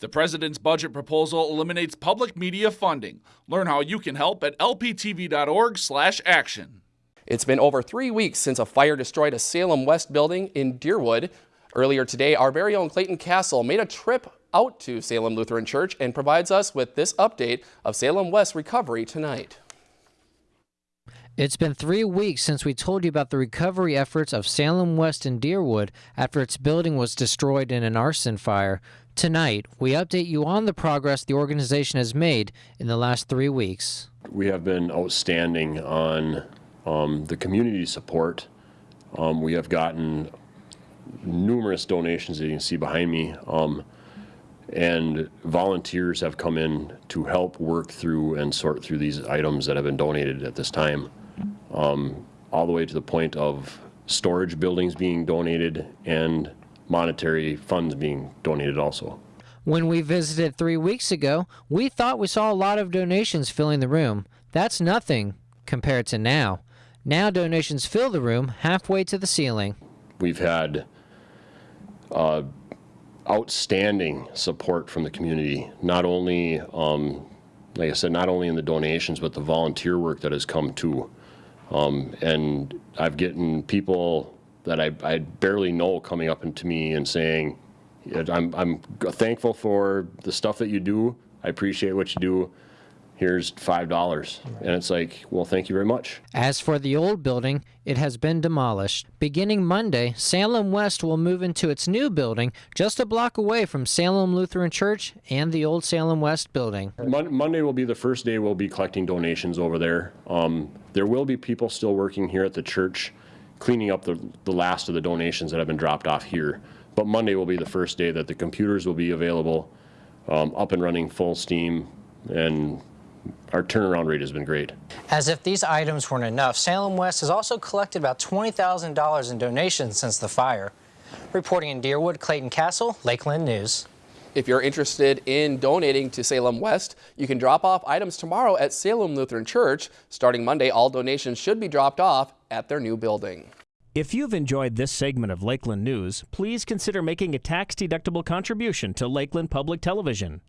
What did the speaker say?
The president's budget proposal eliminates public media funding. Learn how you can help at lptv.org/action. It's been over three weeks since a fire destroyed a Salem West building in Deerwood. Earlier today, our very own Clayton Castle made a trip out to Salem Lutheran Church and provides us with this update of Salem West recovery tonight. It's been three weeks since we told you about the recovery efforts of Salem West and Deerwood after its building was destroyed in an arson fire. Tonight, we update you on the progress the organization has made in the last three weeks. We have been outstanding on um, the community support. Um, we have gotten numerous donations that you can see behind me. Um, and volunteers have come in to help work through and sort through these items that have been donated at this time, um, all the way to the point of storage buildings being donated and monetary funds being donated also. When we visited three weeks ago, we thought we saw a lot of donations filling the room. That's nothing compared to now. Now donations fill the room halfway to the ceiling. We've had uh, outstanding support from the community, not only, um, like I said, not only in the donations, but the volunteer work that has come too. Um, and I've gotten people that I, I barely know coming up to me and saying, I'm, I'm thankful for the stuff that you do. I appreciate what you do. Here's five dollars. And it's like well thank you very much. As for the old building it has been demolished. Beginning monday salem west will move into its new building just a block away from salem lutheran church and the old salem west building. Mon monday will be the first day we'll be collecting donations over there. Um, there will be people still working here at the church cleaning up the, the last of the donations that have been dropped off here but monday will be the first day that the computers will be available um, up and running full steam and our turnaround rate has been great. As if these items weren't enough, Salem West has also collected about $20,000 in donations since the fire. Reporting in Deerwood, Clayton Castle, Lakeland News. If you're interested in donating to Salem West, you can drop off items tomorrow at Salem Lutheran Church. Starting Monday, all donations should be dropped off at their new building. If you've enjoyed this segment of Lakeland News, please consider making a tax-deductible contribution to Lakeland Public Television.